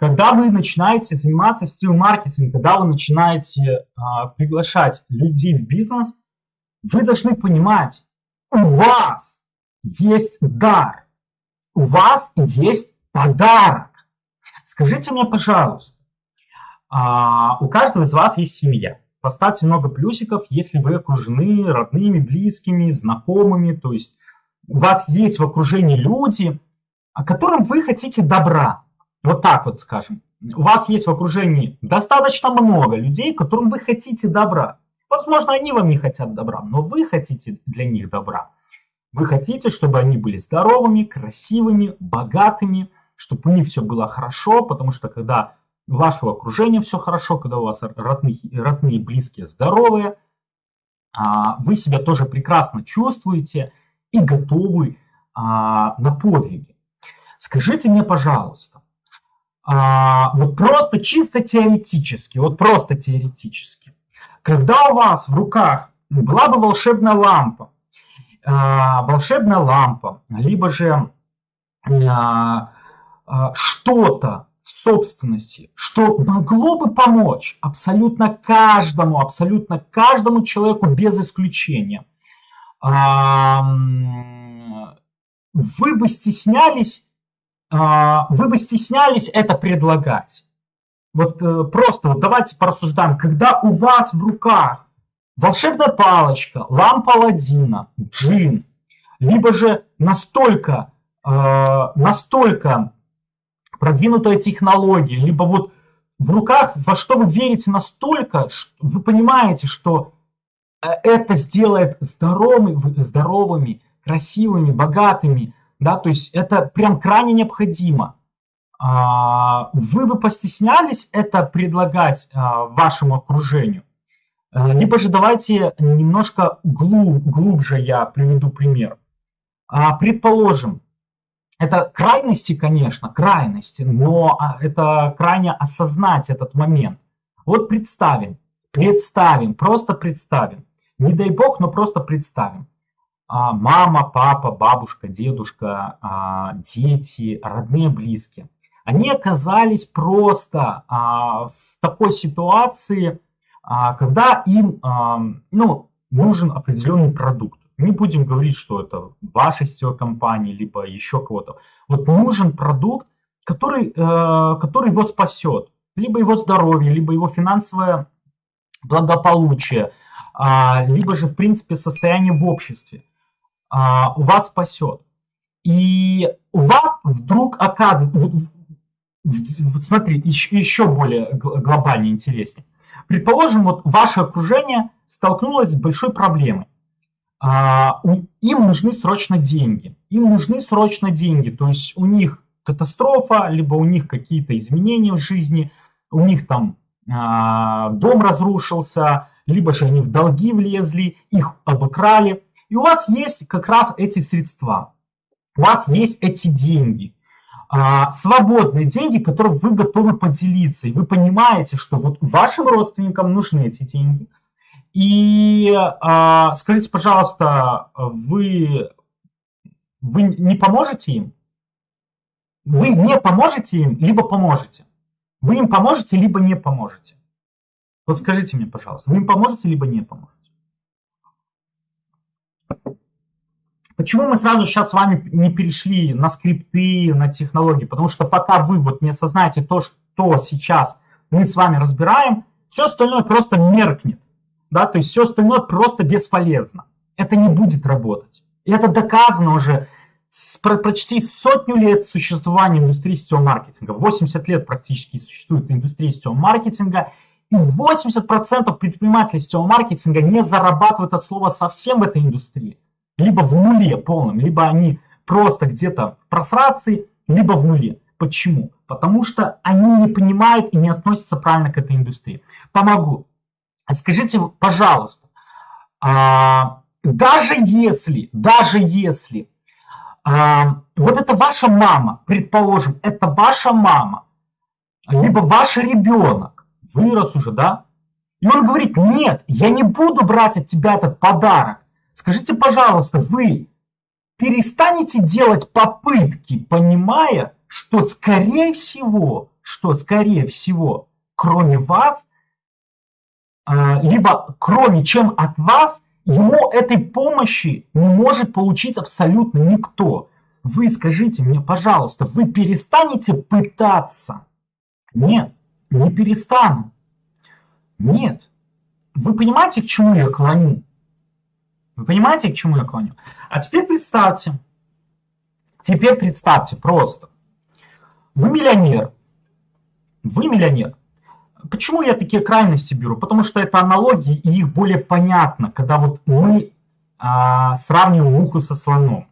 когда вы начинаете заниматься сетевым маркетингом, когда вы начинаете а, приглашать людей в бизнес, вы должны понимать, у вас есть дар, у вас есть подарок. Скажите мне, пожалуйста, а, у каждого из вас есть семья. Поставьте много плюсиков, если вы окружены родными, близкими, знакомыми, то есть у вас есть в окружении люди, которым вы хотите добра. Вот так вот скажем. У вас есть в окружении достаточно много людей, которым вы хотите добра. Возможно, они вам не хотят добра, но вы хотите для них добра. Вы хотите, чтобы они были здоровыми, красивыми, богатыми, чтобы у них все было хорошо, потому что когда у вашего окружения все хорошо, когда у вас родные, родные близкие здоровые, а, вы себя тоже прекрасно чувствуете и готовы а, на подвиги. Скажите мне, пожалуйста, а, вот просто чисто теоретически, вот просто теоретически, когда у вас в руках была бы волшебная лампа, волшебная лампа, либо же что-то, собственности, что могло бы помочь абсолютно каждому, абсолютно каждому человеку без исключения. Вы бы стеснялись, а, вы бы стеснялись это предлагать. Вот э, просто вот давайте порассуждаем, когда у вас в руках волшебная палочка, лампа Аладдина, джин, либо же настолько, э, настолько продвинутая технология, либо вот в руках, во что вы верите настолько, что вы понимаете, что э, это сделает здоровыми, здоровыми, красивыми, богатыми, да, то есть это прям крайне необходимо. А, вы бы постеснялись это предлагать а, вашему окружению? Э, либо же давайте немножко глубже я приведу пример. А, предположим, это крайности, конечно, крайности, но это крайне осознать этот момент. Вот представим, представим, просто представим. Не дай бог, но просто представим. А, мама, папа, бабушка, дедушка, а, дети, родные, близкие. Они оказались просто в такой ситуации, когда им ну, нужен определенный продукт. Не будем говорить, что это ваша компания, либо еще кого-то. Вот нужен продукт, который, э, который его спасет. Либо его здоровье, либо его финансовое благополучие, а, либо же, в принципе, состояние в обществе а, у вас спасет. И у вас вдруг оказывается, вот смотри, еще, еще более глобально интереснее. Предположим, вот ваше окружение столкнулось с большой проблемой. А, им нужны срочно деньги. Им нужны срочно деньги. То есть у них катастрофа, либо у них какие-то изменения в жизни, у них там а, дом разрушился, либо же они в долги влезли, их обокрали. И у вас есть как раз эти средства. У вас есть эти деньги. А, свободные деньги, которые вы готовы поделиться. И вы понимаете, что вот вашим родственникам нужны эти деньги – и а, скажите, пожалуйста, вы, вы не поможете им? Вы не поможете им, либо поможете? Вы им поможете, либо не поможете? Вот скажите мне, пожалуйста, вы им поможете, либо не поможете? Почему мы сразу сейчас с вами не перешли на скрипты, на технологии? Потому что пока вы вот не осознаете то, что сейчас мы с вами разбираем, все остальное просто меркнет да, то есть все остальное просто бесполезно. Это не будет работать. И это доказано уже с, про, почти сотню лет существования индустрии сетевого маркетинга. 80 лет практически существует индустрия сетевого маркетинга, и 80% предпринимателей сетевого маркетинга не зарабатывают от слова совсем в этой индустрии. Либо в нуле полном, либо они просто где-то в просрации, либо в нуле. Почему? Потому что они не понимают и не относятся правильно к этой индустрии. Помогу. Скажите, пожалуйста, а, даже если, даже если а, вот это ваша мама, предположим, это ваша мама, либо ваш ребенок вырос уже, да, и он говорит, нет, я не буду брать от тебя этот подарок. Скажите, пожалуйста, вы перестанете делать попытки, понимая, что, скорее всего, что, скорее всего, кроме вас, а, либо кроме чем от вас, ему этой помощи не может получить абсолютно никто. Вы скажите мне, пожалуйста, вы перестанете пытаться? Нет, не перестану. Нет. Вы понимаете, к чему я клоню? Вы понимаете, к чему я клоню? А теперь представьте, теперь представьте просто. Вы миллионер. Вы миллионер. Почему я такие крайности беру? Потому что это аналогии, и их более понятно, когда вот мы а, сравниваем муху со слоном.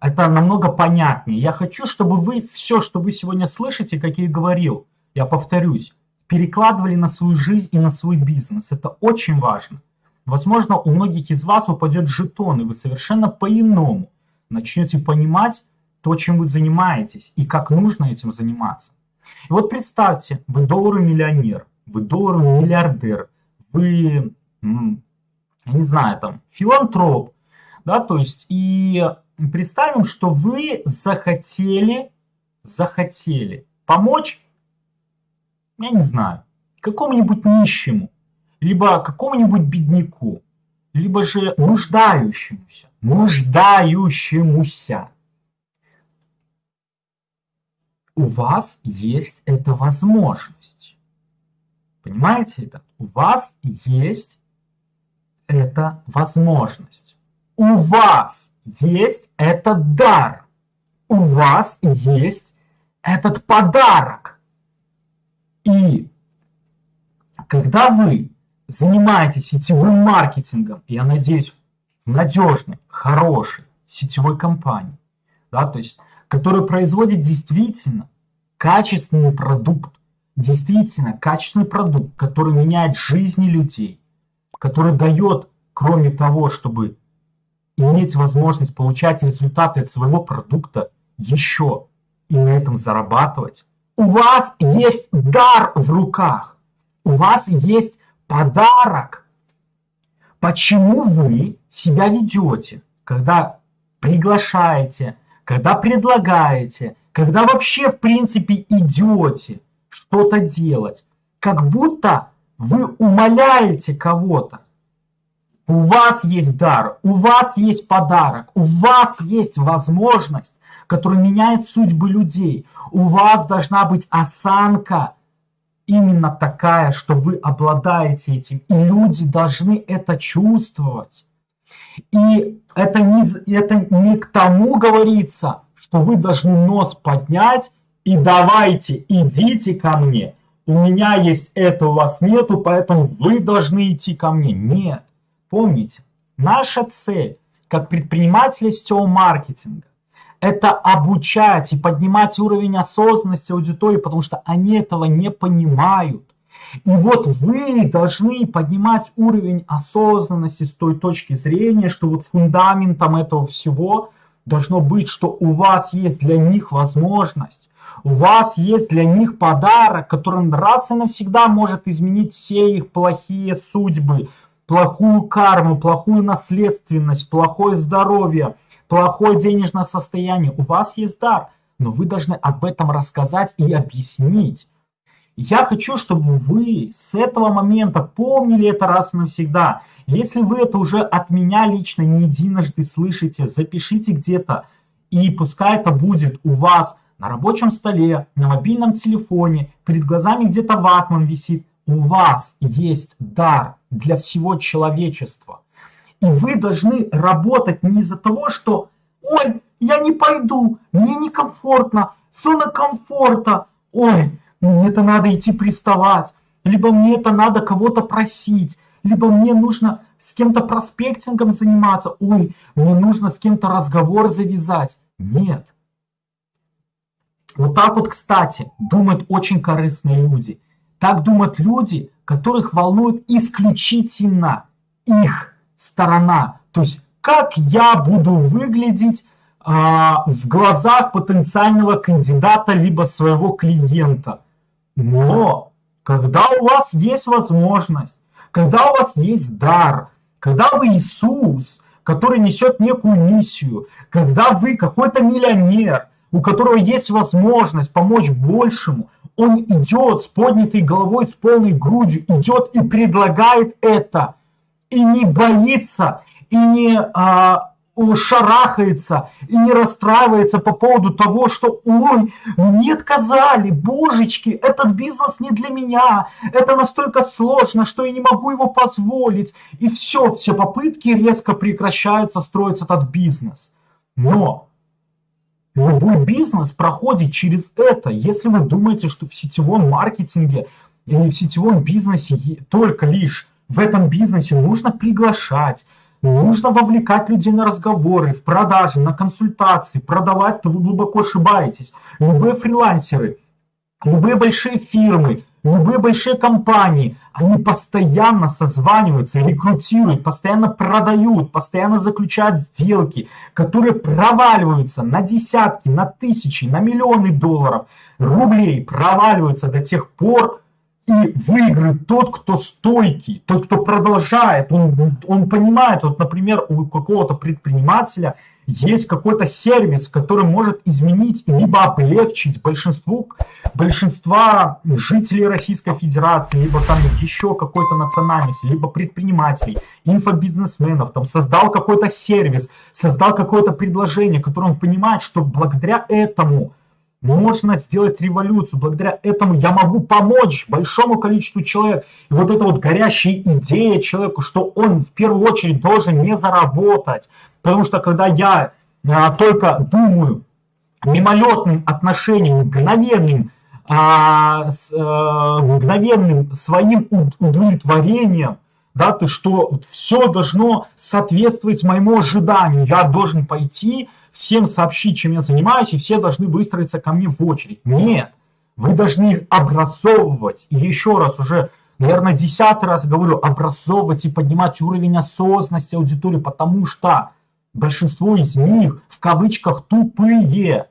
Это намного понятнее. Я хочу, чтобы вы все, что вы сегодня слышите, как я и говорил, я повторюсь, перекладывали на свою жизнь и на свой бизнес. Это очень важно. Возможно, у многих из вас упадет жетон, и вы совершенно по-иному начнете понимать то, чем вы занимаетесь, и как нужно этим заниматься. И вот представьте, вы долларовый миллионер, вы долларовый миллиардер, вы, я не знаю, там, филантроп, да, то есть, и представим, что вы захотели, захотели помочь, я не знаю, какому-нибудь нищему, либо какому-нибудь бедняку, либо же нуждающемуся, нуждающемуся. У вас есть эта возможность. Понимаете, ребят? У вас есть эта возможность. У вас есть этот дар. У вас есть этот подарок. И когда вы занимаетесь сетевым маркетингом, я надеюсь, в надежной, хорошей сетевой компании, да, то есть, которая производит действительно качественный продукт, действительно качественный продукт, который меняет жизни людей, который дает, кроме того, чтобы иметь возможность получать результаты от своего продукта, еще и на этом зарабатывать. У вас есть дар в руках, у вас есть подарок. Почему вы себя ведете, когда приглашаете, когда предлагаете, когда вообще в принципе идете что-то делать, как будто вы умоляете кого-то. У вас есть дар, у вас есть подарок, у вас есть возможность, которая меняет судьбы людей. У вас должна быть осанка, именно такая, что вы обладаете этим, и люди должны это чувствовать. И это не, это не к тому говорится, что вы должны нос поднять и давайте, идите ко мне. У меня есть это, у вас нету, поэтому вы должны идти ко мне. Нет. Помните, наша цель как предпринимателя сетевого маркетинга это обучать и поднимать уровень осознанности аудитории, потому что они этого не понимают. И вот вы должны поднимать уровень осознанности с той точки зрения, что вот фундаментом этого всего должно быть, что у вас есть для них возможность, у вас есть для них подарок, который раз и навсегда может изменить все их плохие судьбы, плохую карму, плохую наследственность, плохое здоровье – плохое денежное состояние, у вас есть дар, но вы должны об этом рассказать и объяснить. Я хочу, чтобы вы с этого момента помнили это раз и навсегда. Если вы это уже от меня лично не единожды слышите, запишите где-то, и пускай это будет у вас на рабочем столе, на мобильном телефоне, перед глазами где-то ватман висит. У вас есть дар для всего человечества. И вы должны работать не из-за того, что «Ой, я не пойду, мне некомфортно, зона комфорта, ой, мне это надо идти приставать, либо мне это надо кого-то просить, либо мне нужно с кем-то проспектингом заниматься, ой, мне нужно с кем-то разговор завязать». Нет. Вот так вот, кстати, думают очень корыстные люди. Так думают люди, которых волнует исключительно их сторона. То есть как я буду выглядеть а, в глазах потенциального кандидата либо своего клиента. Но когда у вас есть возможность, когда у вас есть дар, когда вы Иисус, который несет некую миссию, когда вы какой-то миллионер, у которого есть возможность помочь большему, он идет с поднятой головой, с полной грудью, идет и предлагает это, и не боится, и не а, шарахается, и не расстраивается по поводу того, что «Ой, мне отказали, божечки, этот бизнес не для меня, это настолько сложно, что я не могу его позволить». И все, все попытки резко прекращаются строить этот бизнес. Но Любой бизнес проходит через это. Если вы думаете, что в сетевом маркетинге или в сетевом бизнесе только лишь в этом бизнесе нужно приглашать, нужно вовлекать людей на разговоры, в продажи, на консультации, продавать, то вы глубоко ошибаетесь. Любые фрилансеры, любые большие фирмы, Любые большие компании, они постоянно созваниваются, рекрутируют, постоянно продают, постоянно заключают сделки, которые проваливаются на десятки, на тысячи, на миллионы долларов рублей, проваливаются до тех пор, и выиграет тот, кто стойкий, тот, кто продолжает, он, он понимает, вот, например, у какого-то предпринимателя – есть какой-то сервис, который может изменить либо облегчить большинству, большинства жителей Российской Федерации, либо там еще какой-то национальности, либо предпринимателей, инфобизнесменов, там создал какой-то сервис, создал какое-то предложение, которое он понимает, что благодаря этому можно сделать революцию, благодаря этому я могу помочь большому количеству человек. И вот эта вот горящая идея человеку, что он в первую очередь должен не заработать, Потому что когда я а, только думаю мимолетным отношением, мгновенным, а, с, а, мгновенным своим удовлетворением, да, то что все должно соответствовать моему ожиданию. Я должен пойти, всем сообщить, чем я занимаюсь, и все должны выстроиться ко мне в очередь. Нет, вы должны их образовывать. И еще раз уже, наверное, десятый раз говорю, образовывать и поднимать уровень осознанности аудитории, потому что Большинство из них в кавычках тупые.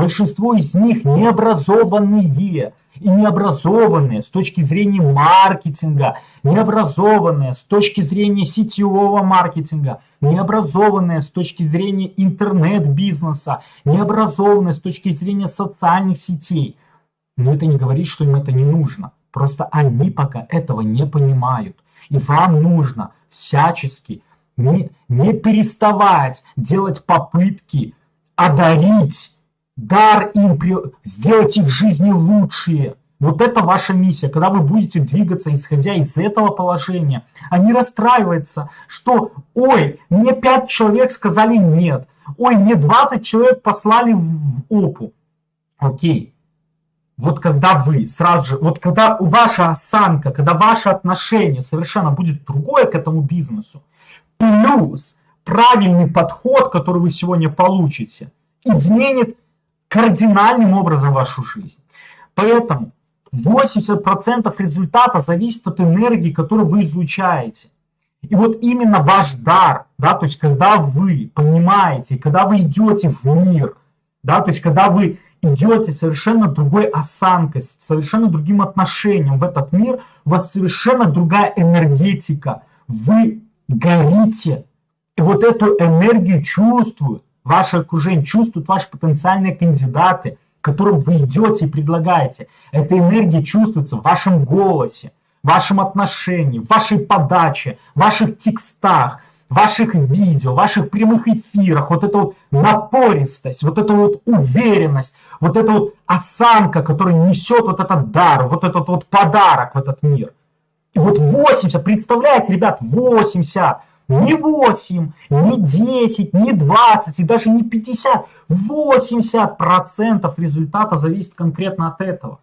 Большинство из них необразованные. И необразованные с точки зрения маркетинга, необразованные с точки зрения сетевого маркетинга, необразованные с точки зрения интернет-бизнеса, необразованные с точки зрения социальных сетей. Но это не говорит, что им это не нужно. Просто они пока этого не понимают. И вам нужно всячески не, не переставать делать попытки одарить, дар им, сделать их жизни лучшие. Вот это ваша миссия, когда вы будете двигаться, исходя из этого положения, а не расстраиваться, что, ой, мне 5 человек сказали нет, ой, мне 20 человек послали в опу. Окей, вот когда вы сразу же, вот когда ваша осанка, когда ваше отношение совершенно будет другое к этому бизнесу, плюс правильный подход, который вы сегодня получите, изменит кардинальным образом вашу жизнь. Поэтому 80% результата зависит от энергии, которую вы излучаете. И вот именно ваш дар, да, то есть когда вы понимаете, когда вы идете в мир, да, то есть когда вы идете совершенно другой осанкой, с совершенно другим отношением в этот мир, у вас совершенно другая энергетика. Вы горите. И вот эту энергию чувствуют, ваше окружение чувствуют ваши потенциальные кандидаты, которым вы идете и предлагаете. Эта энергия чувствуется в вашем голосе, в вашем отношении, в вашей подаче, в ваших текстах, в ваших видео, в ваших прямых эфирах. Вот эта вот напористость, вот эта вот уверенность, вот эта вот осанка, которая несет вот этот дар, вот этот вот подарок в этот мир. И вот 80, представляете, ребят, 80, не 8, не 10, не 20 и даже не 50, 80% результата зависит конкретно от этого.